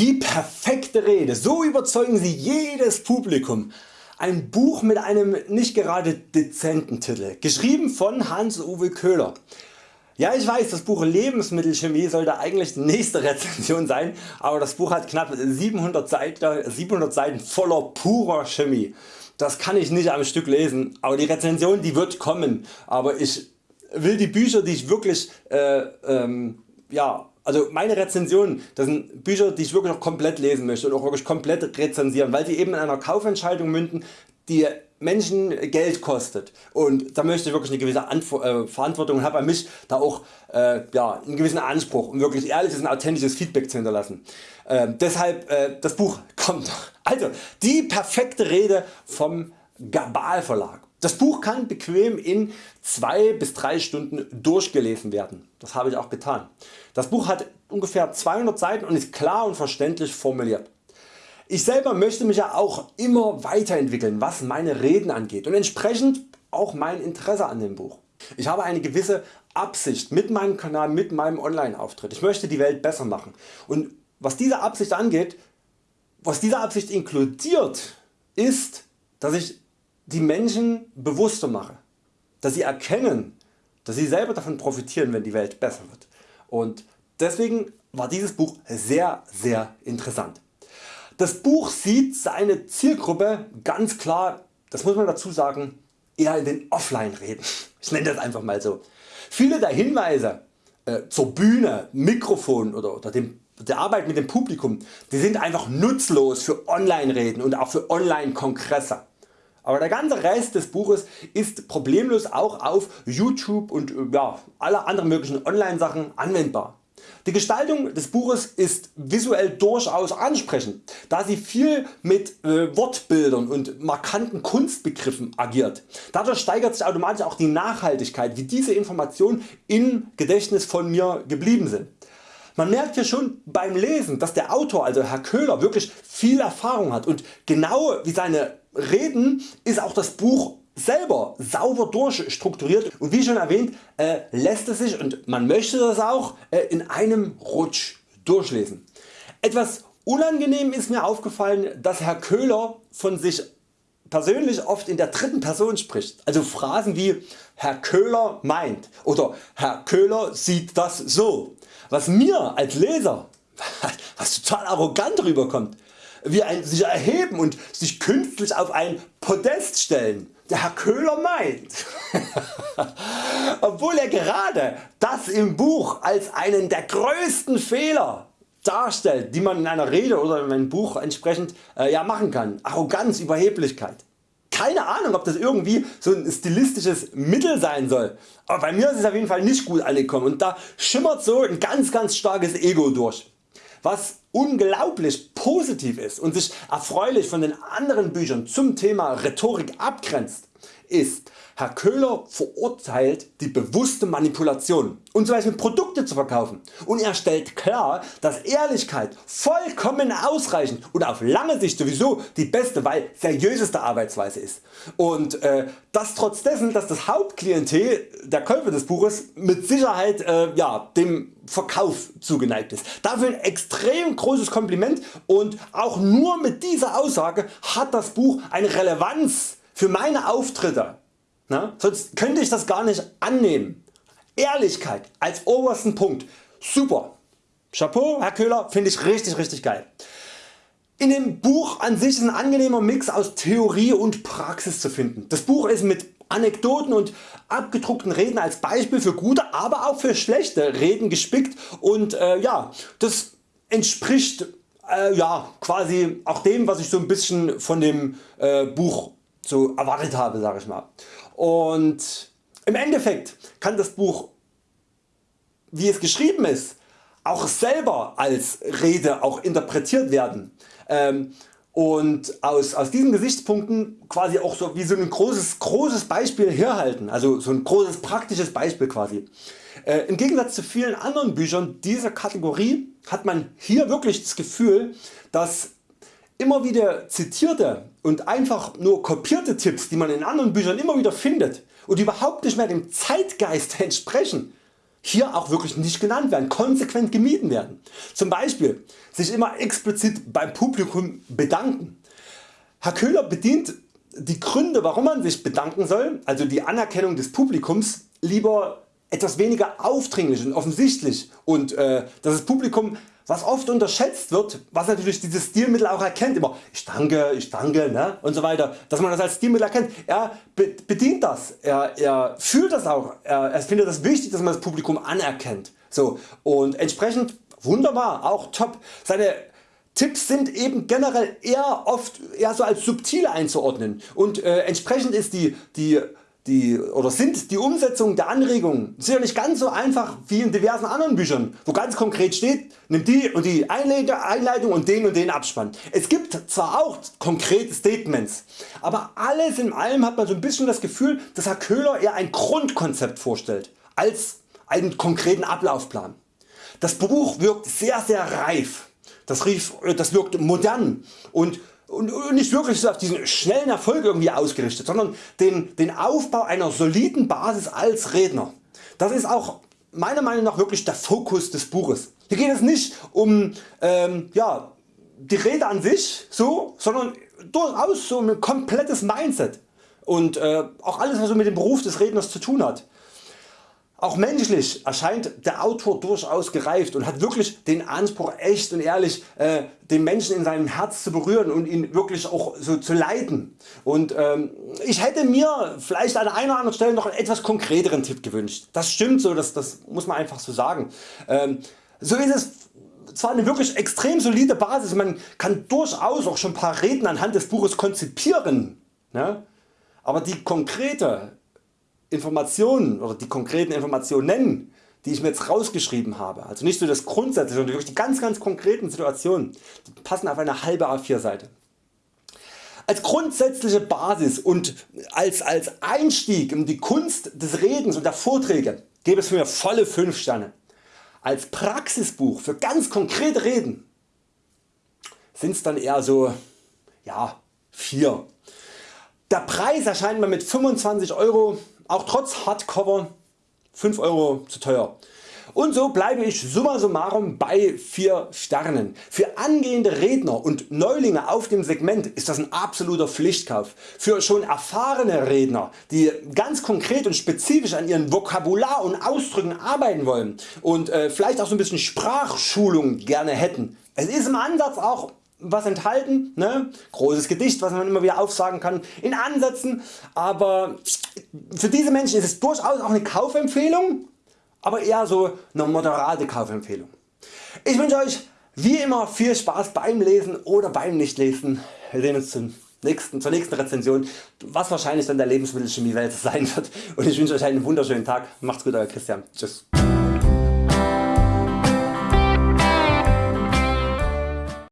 Die perfekte Rede, so überzeugen Sie jedes Publikum. Ein Buch mit einem nicht gerade dezenten Titel, geschrieben von Hans-Uwe Köhler. Ja ich weiß das Buch Lebensmittelchemie sollte eigentlich die nächste Rezension sein, aber das Buch hat knapp 700 Seiten, 700 Seiten voller purer Chemie. Das kann ich nicht am Stück lesen, aber die Rezension die wird kommen. Aber ich will die Bücher die ich wirklich äh, ähm, ja, also meine Rezensionen, das sind Bücher die ich wirklich noch komplett lesen möchte und auch wirklich komplett rezensieren, weil sie eben in einer Kaufentscheidung münden, die Menschen Geld kostet und da möchte ich wirklich eine gewisse Antwo äh, Verantwortung und habe an mich da auch äh, ja, einen gewissen Anspruch um wirklich ehrliches und authentisches Feedback zu hinterlassen. Äh, deshalb äh, das Buch kommt. Also die perfekte Rede vom Gabal Verlag. Das Buch kann bequem in 2 bis 3 Stunden durchgelesen werden. Das habe ich auch getan. Das Buch hat ungefähr 200 Seiten und ist klar und verständlich formuliert. Ich selber möchte mich ja auch immer weiterentwickeln was meine Reden angeht und entsprechend auch mein Interesse an dem Buch. Ich habe eine gewisse Absicht mit meinem Kanal, mit meinem Online Auftritt. Ich möchte die Welt besser machen und was diese Absicht angeht, was diese Absicht inkludiert ist, dass ich die Menschen bewusster mache, dass sie erkennen, dass sie selber davon profitieren wenn die Welt besser wird und deswegen war dieses Buch sehr sehr interessant. Das Buch sieht seine Zielgruppe ganz klar, das muss man dazu sagen, eher in den Offline Reden. Ich nenne das einfach mal so. Viele der Hinweise äh, zur Bühne, Mikrofon oder, oder dem, der Arbeit mit dem Publikum, die sind einfach nutzlos für Online Reden und auch für Online Kongresse. Aber der ganze Rest des Buches ist problemlos auch auf YouTube und äh, ja, alle anderen möglichen Online Sachen anwendbar. Die Gestaltung des Buches ist visuell durchaus ansprechend, da sie viel mit äh, Wortbildern und markanten Kunstbegriffen agiert. Dadurch steigert sich automatisch auch die Nachhaltigkeit wie diese Informationen im Gedächtnis von mir geblieben sind. Man merkt hier schon beim Lesen dass der Autor also Herr Köhler wirklich viel Erfahrung hat und genau wie seine Reden ist auch das Buch selber sauber durchstrukturiert. Und wie schon erwähnt äh, lässt es sich und man möchte das auch äh, in einem Rutsch durchlesen. Etwas unangenehm ist mir aufgefallen dass Herr Köhler von sich persönlich oft in der dritten Person spricht, also Phrasen wie Herr Köhler meint oder Herr Köhler sieht das so, was mir als Leser was total arrogant rüberkommt, wie ein sich erheben und sich künstlich auf ein Podest stellen der Herr Köhler meint. Obwohl er gerade das im Buch als einen der größten Fehler darstellt die man in einer Rede oder in einem Buch entsprechend äh, ja, machen kann. Arroganz, Überheblichkeit. Keine Ahnung ob das irgendwie so ein stilistisches Mittel sein soll, aber bei mir ist es auf jeden Fall nicht gut angekommen und da schimmert so ein ganz ganz starkes Ego durch. Was unglaublich positiv ist und sich erfreulich von den anderen Büchern zum Thema Rhetorik abgrenzt, ist Herr Köhler verurteilt die bewusste Manipulation um zum Beispiel Produkte zu verkaufen. Und er stellt klar dass Ehrlichkeit vollkommen ausreichend und auf lange Sicht sowieso die beste weil seriöseste Arbeitsweise ist. Und äh, das trotz dessen dass das Hauptklientel der Käufer des Buches mit Sicherheit äh, ja, dem Verkauf zugeneigt ist. Dafür ein extrem großes Kompliment und auch nur mit dieser Aussage hat das Buch eine Relevanz für meine Auftritte, na, sonst könnte ich das gar nicht annehmen. Ehrlichkeit als obersten Punkt, super. Chapeau Herr Köhler, finde ich richtig richtig geil. In dem Buch an sich ist ein angenehmer Mix aus Theorie und Praxis zu finden. Das Buch ist mit Anekdoten und abgedruckten Reden als Beispiel für gute, aber auch für schlechte Reden gespickt und äh, ja, das entspricht äh, ja, quasi auch dem was ich so ein bisschen von dem äh, Buch so erwartet habe sag ich mal. Und im Endeffekt kann das Buch wie es geschrieben ist auch selber als Rede auch interpretiert werden ähm, und aus, aus diesen Gesichtspunkten quasi auch so wie so ein großes, großes Beispiel herhalten, also so ein großes praktisches Beispiel quasi. Äh, Im Gegensatz zu vielen anderen Büchern dieser Kategorie hat man hier wirklich das Gefühl dass immer wieder zitierte und einfach nur kopierte Tipps die man in anderen Büchern immer wieder findet und überhaupt nicht mehr dem Zeitgeist entsprechen, hier auch wirklich nicht genannt werden, konsequent gemieden werden. Zum Beispiel sich immer explizit beim Publikum bedanken. Herr Köhler bedient die Gründe warum man sich bedanken soll, also die Anerkennung des Publikums, lieber etwas weniger aufdringlich und offensichtlich und äh, dass das Publikum was oft unterschätzt wird, was natürlich dieses Stilmittel auch erkennt, immer ich danke, ich danke ne? und so weiter, dass man das als Stilmittel erkennt. Er bedient das, er, er fühlt das auch, er, er findet das wichtig, dass man das Publikum anerkennt. So, und entsprechend wunderbar, auch top. Seine Tipps sind eben generell eher oft eher so als subtil einzuordnen und äh, entsprechend ist die, die die, oder sind die Umsetzung der Anregungen sicher nicht ganz so einfach wie in diversen anderen Büchern, wo ganz konkret steht, nimm die und die Einleitung und den und den Abspann. Es gibt zwar auch konkrete Statements, aber alles in allem hat man so ein bisschen das Gefühl, dass Herr Köhler eher ein Grundkonzept vorstellt, als einen konkreten Ablaufplan. Das Buch wirkt sehr sehr reif, das, das wirkt modern und und nicht wirklich auf diesen schnellen Erfolg irgendwie ausgerichtet, sondern den, den Aufbau einer soliden Basis als Redner. Das ist auch meiner Meinung nach wirklich der Fokus des Buches. Hier geht es nicht um ähm, ja, die Rede an sich, so, sondern durchaus so ein komplettes Mindset und äh, auch alles was so mit dem Beruf des Redners zu tun hat. Auch menschlich erscheint der Autor durchaus gereift und hat wirklich den Anspruch echt und ehrlich äh, den Menschen in seinem Herz zu berühren und ihn wirklich auch so zu leiten. Und ähm, ich hätte mir vielleicht an einer oder anderen Stelle noch einen etwas konkreteren Tipp gewünscht. Das stimmt so, das, das muss man einfach so sagen. Ähm, so ist es zwar eine wirklich extrem solide Basis, man kann durchaus auch schon ein paar Reden anhand des Buches konzipieren, ne? aber die konkrete Informationen oder die konkreten Informationen nennen, die ich mir jetzt rausgeschrieben habe, also nicht so das Grundsätzliche, sondern wirklich die ganz ganz konkreten Situationen, die passen auf eine halbe A4 Seite. Als grundsätzliche Basis und als, als Einstieg in die Kunst des Redens und der Vorträge gebe es für mir volle 5 Sterne. Als Praxisbuch für ganz konkrete Reden sind es dann eher so ja, 4. Der Preis erscheint mir mit 25 Euro auch trotz Hardcover 5 Euro zu teuer. Und so bleibe ich summa summarum bei 4 Sternen. Für angehende Redner und Neulinge auf dem Segment ist das ein absoluter Pflichtkauf. Für schon erfahrene Redner die ganz konkret und spezifisch an ihren Vokabular und Ausdrücken arbeiten wollen und äh, vielleicht auch so ein bisschen Sprachschulung gerne hätten. Es ist im Ansatz auch was enthalten, ne? großes Gedicht was man immer wieder aufsagen kann in Ansätzen, aber für diese Menschen ist es durchaus auch eine Kaufempfehlung, aber eher so eine moderate Kaufempfehlung. Ich wünsche Euch wie immer viel Spaß beim Lesen oder beim Nichtlesen. Wir sehen uns zum nächsten, zur nächsten Rezension, was wahrscheinlich dann der Lebensmittelchemie Welt sein wird und ich wünsche Euch einen wunderschönen Tag. Macht's gut Euer Christian. Tschüss.